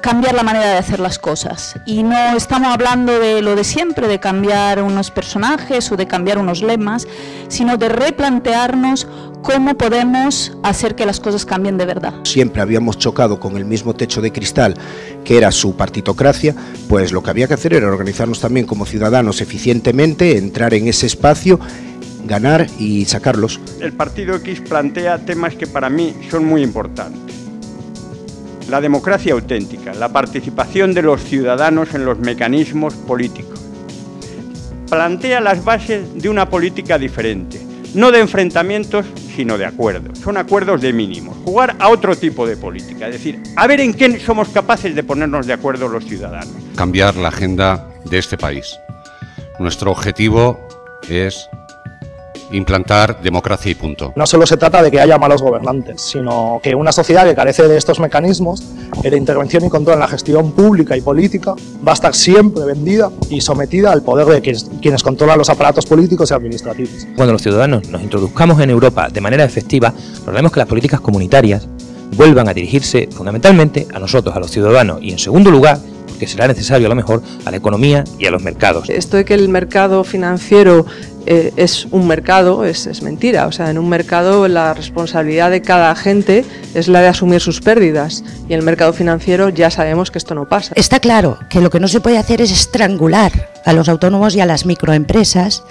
cambiar la manera de hacer las cosas. Y no estamos hablando de lo de siempre, de cambiar unos personajes o de cambiar unos lemas, sino de replantearnos cómo podemos hacer que las cosas cambien de verdad. Siempre habíamos chocado con el mismo techo de cristal que era su partitocracia, pues lo que había que hacer era organizarnos también como ciudadanos eficientemente, entrar en ese espacio ganar y sacarlos. El Partido X plantea temas que para mí son muy importantes. La democracia auténtica, la participación de los ciudadanos en los mecanismos políticos. Plantea las bases de una política diferente, no de enfrentamientos, sino de acuerdos. Son acuerdos de mínimos. Jugar a otro tipo de política, es decir, a ver en qué somos capaces de ponernos de acuerdo los ciudadanos. Cambiar la agenda de este país. Nuestro objetivo es implantar democracia y punto. No solo se trata de que haya malos gobernantes, sino que una sociedad que carece de estos mecanismos de intervención y control en la gestión pública y política va a estar siempre vendida y sometida al poder de quienes, quienes controlan los aparatos políticos y administrativos. Cuando los ciudadanos nos introduzcamos en Europa de manera efectiva, lograremos que las políticas comunitarias vuelvan a dirigirse fundamentalmente a nosotros, a los ciudadanos, y en segundo lugar, que será necesario a lo mejor a la economía y a los mercados. Esto de que el mercado financiero eh, es un mercado, es, es, mentira. O sea, en un mercado la responsabilidad de cada agente es la de asumir sus pérdidas y en el mercado financiero ya sabemos que esto no pasa. Está claro que lo que no se puede hacer es estrangular a los autónomos y a las microempresas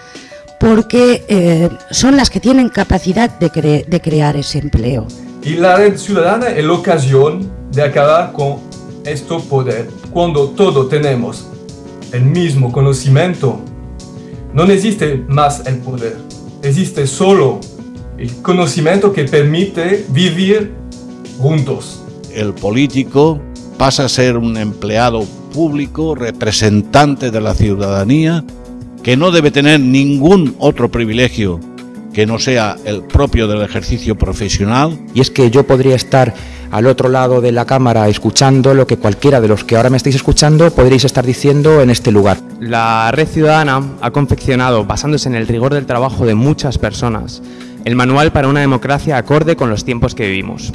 porque eh, son las que tienen capacidad de, cre de crear ese empleo. Y la red ciudadana es la ocasión de acabar con este poder. Cuando todos tenemos el mismo conocimiento, no existe más el poder. Existe solo el conocimiento que permite vivir juntos. El político pasa a ser un empleado público, representante de la ciudadanía, que no debe tener ningún otro privilegio que no sea el propio del ejercicio profesional. Y es que yo podría estar al otro lado de la cámara escuchando lo que cualquiera de los que ahora me estáis escuchando podréis estar diciendo en este lugar. La Red Ciudadana ha confeccionado, basándose en el rigor del trabajo de muchas personas, el manual para una democracia acorde con los tiempos que vivimos.